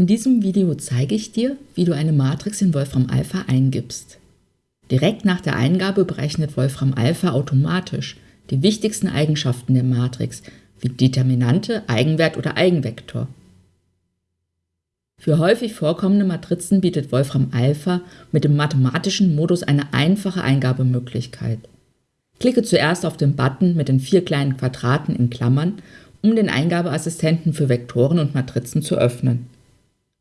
In diesem Video zeige ich dir, wie du eine Matrix in Wolfram Alpha eingibst. Direkt nach der Eingabe berechnet Wolfram Alpha automatisch die wichtigsten Eigenschaften der Matrix, wie Determinante, Eigenwert oder Eigenvektor. Für häufig vorkommende Matrizen bietet Wolfram Alpha mit dem mathematischen Modus eine einfache Eingabemöglichkeit. Klicke zuerst auf den Button mit den vier kleinen Quadraten in Klammern, um den Eingabeassistenten für Vektoren und Matrizen zu öffnen.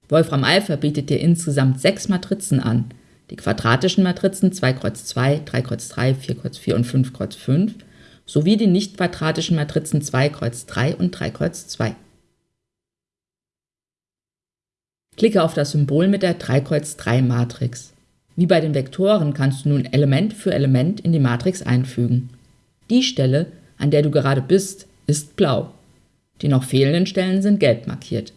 Wolfram Alpha bietet dir insgesamt sechs Matrizen an, die quadratischen Matrizen 2 Kreuz 2, 3 Kreuz 3, 4 Kreuz 4 und 5 Kreuz 5 sowie die nicht quadratischen Matrizen 2 Kreuz 3 und 3 Kreuz 2. Klicke auf das Symbol mit der 3-Kreuz-3-Matrix. Wie bei den Vektoren kannst du nun Element für Element in die Matrix einfügen. Die Stelle, an der du gerade bist, ist blau. Die noch fehlenden Stellen sind gelb markiert.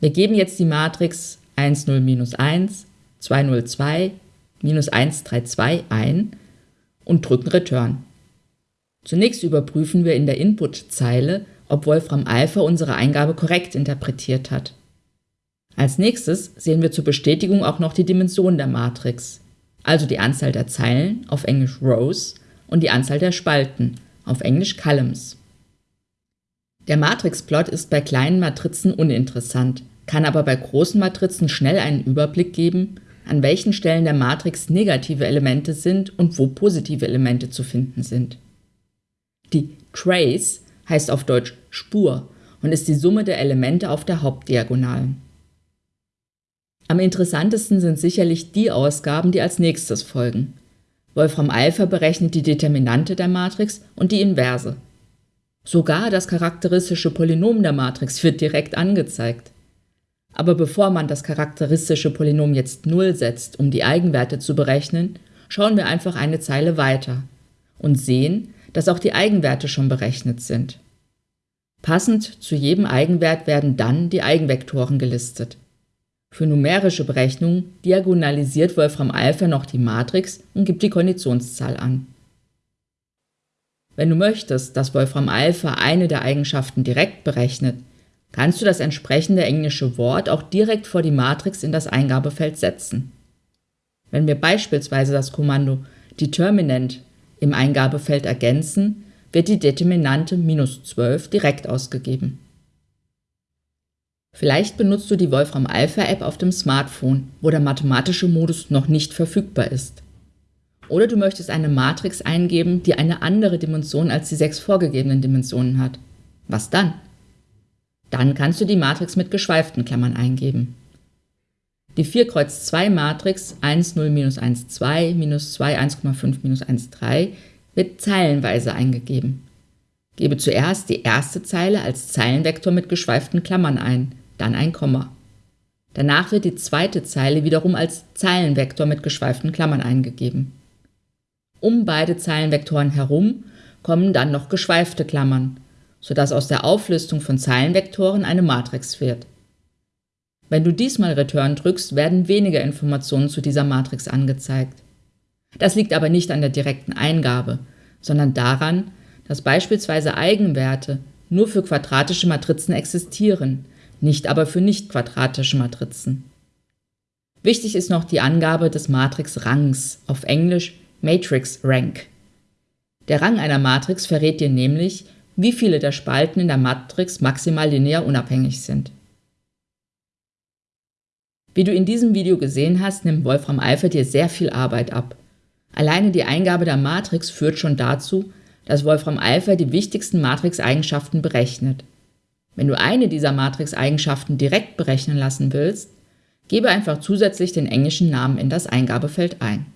Wir geben jetzt die Matrix 1, 0, minus 1, 2, 0, 2, minus 1, 3, 2 ein und drücken Return. Zunächst überprüfen wir in der Input-Zeile, ob Wolfram Alpha unsere Eingabe korrekt interpretiert hat. Als nächstes sehen wir zur Bestätigung auch noch die Dimension der Matrix, also die Anzahl der Zeilen, auf Englisch Rows, und die Anzahl der Spalten, auf Englisch Columns. Der Matrixplot ist bei kleinen Matrizen uninteressant, kann aber bei großen Matrizen schnell einen Überblick geben, an welchen Stellen der Matrix negative Elemente sind und wo positive Elemente zu finden sind. Die Trace heißt auf Deutsch Spur und ist die Summe der Elemente auf der Hauptdiagonalen. Am interessantesten sind sicherlich die Ausgaben, die als nächstes folgen. Wolfram Alpha berechnet die Determinante der Matrix und die Inverse. Sogar das charakteristische Polynom der Matrix wird direkt angezeigt. Aber bevor man das charakteristische Polynom jetzt 0 setzt, um die Eigenwerte zu berechnen, schauen wir einfach eine Zeile weiter und sehen, dass auch die Eigenwerte schon berechnet sind. Passend zu jedem Eigenwert werden dann die Eigenvektoren gelistet. Für numerische Berechnungen diagonalisiert Wolfram Alpha noch die Matrix und gibt die Konditionszahl an. Wenn du möchtest, dass Wolfram Alpha eine der Eigenschaften direkt berechnet, kannst du das entsprechende englische Wort auch direkt vor die Matrix in das Eingabefeld setzen. Wenn wir beispielsweise das Kommando Determinant im Eingabefeld ergänzen, wird die Determinante minus 12 direkt ausgegeben. Vielleicht benutzt du die Wolfram Alpha App auf dem Smartphone, wo der mathematische Modus noch nicht verfügbar ist. Oder du möchtest eine Matrix eingeben, die eine andere Dimension als die sechs vorgegebenen Dimensionen hat. Was dann? Dann kannst du die Matrix mit geschweiften Klammern eingeben. Die 4 Kreuz 2 Matrix 1, 0, minus 1, 2, minus 2, 1,5, minus 1, 3 wird zeilenweise eingegeben. Gebe zuerst die erste Zeile als Zeilenvektor mit geschweiften Klammern ein, dann ein Komma. Danach wird die zweite Zeile wiederum als Zeilenvektor mit geschweiften Klammern eingegeben. Um beide Zeilenvektoren herum kommen dann noch geschweifte Klammern, sodass aus der Auflistung von Zeilenvektoren eine Matrix wird. Wenn du diesmal Return drückst, werden weniger Informationen zu dieser Matrix angezeigt. Das liegt aber nicht an der direkten Eingabe, sondern daran, dass beispielsweise Eigenwerte nur für quadratische Matrizen existieren, nicht aber für nicht quadratische Matrizen. Wichtig ist noch die Angabe des Matrix-Rangs, auf Englisch Matrix Rank. Der Rang einer Matrix verrät dir nämlich, wie viele der Spalten in der Matrix maximal linear unabhängig sind. Wie du in diesem Video gesehen hast, nimmt Wolfram Alpha dir sehr viel Arbeit ab. Alleine die Eingabe der Matrix führt schon dazu, dass Wolfram Alpha die wichtigsten Matrix-Eigenschaften berechnet. Wenn du eine dieser Matrix-Eigenschaften direkt berechnen lassen willst, gebe einfach zusätzlich den englischen Namen in das Eingabefeld ein.